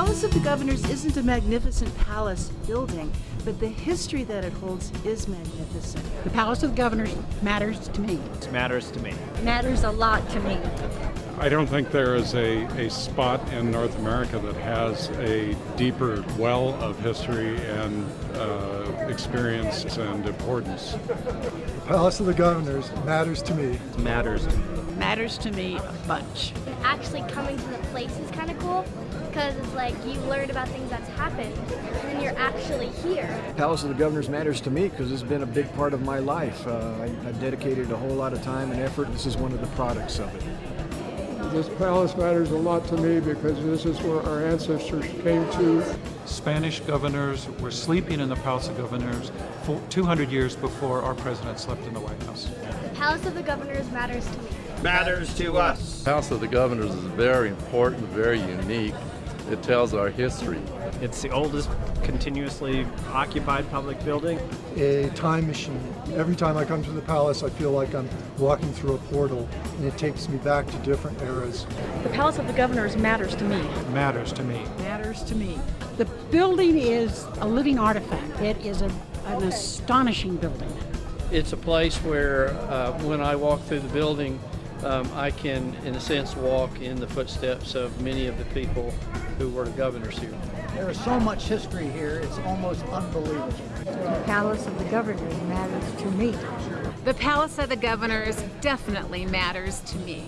of the Governors isn't a magnificent palace building, but the history that it holds is magnificent. The Palace of the Governors matters to me. It matters to me. matters a lot to me. I don't think there is a, a spot in North America that has a deeper well of history and uh, experience and importance. The Palace of the Governors matters to me. Matters to me. Matters to me a bunch. Actually coming to the place is kind of cool because it's like you learn about things that's happened and then you're actually here. Palace of the Governors matters to me because it's been a big part of my life. Uh, I, I've dedicated a whole lot of time and effort. This is one of the products of it. This palace matters a lot to me because this is where our ancestors came to. Spanish governors were sleeping in the Palace of Governors for 200 years before our president slept in the White House. The Palace of the Governors matters to me. Matters to us. House of the Governors is very important, very unique. It tells our history. It's the oldest continuously occupied public building. A time machine. Every time I come to the palace, I feel like I'm walking through a portal, and it takes me back to different eras. The Palace of the Governors matters to me. Matters to me. Matters to me. The building is a living artifact. It is a, an astonishing building. It's a place where uh, when I walk through the building, um, I can, in a sense, walk in the footsteps of many of the people who were the governors here. There is so much history here, it's almost unbelievable. The Palace of the Governors matters to me. The Palace of the Governors definitely matters to me.